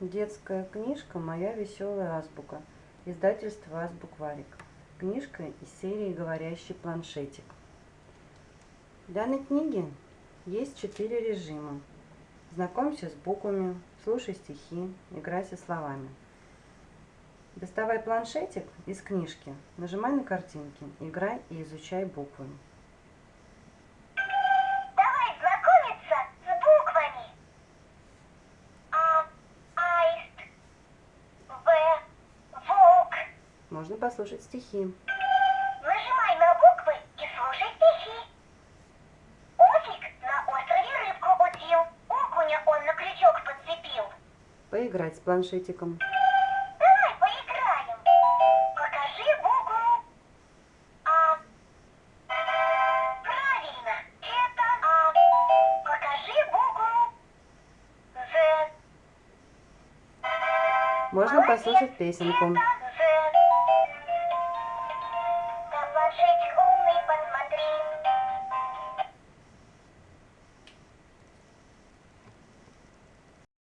Детская книжка «Моя веселая азбука». Издательство «Азбукварик». Книжка из серии «Говорящий планшетик». В данной книге есть четыре режима. Знакомься с буквами, слушай стихи, играй со словами. Доставай планшетик из книжки, нажимай на картинки, играй и изучай буквы. Давай знакомиться с буквами. А, аист, В, волк. Можно послушать стихи. Нажимай на буквы и слушай стихи. Офик на острове рыбку удил. Окуня он на крючок подцепил. Поиграть с планшетиком. Давай поиграем. Покажи букву А. Правильно, это А. Покажи букву З. Можно послушать песенку. Это З.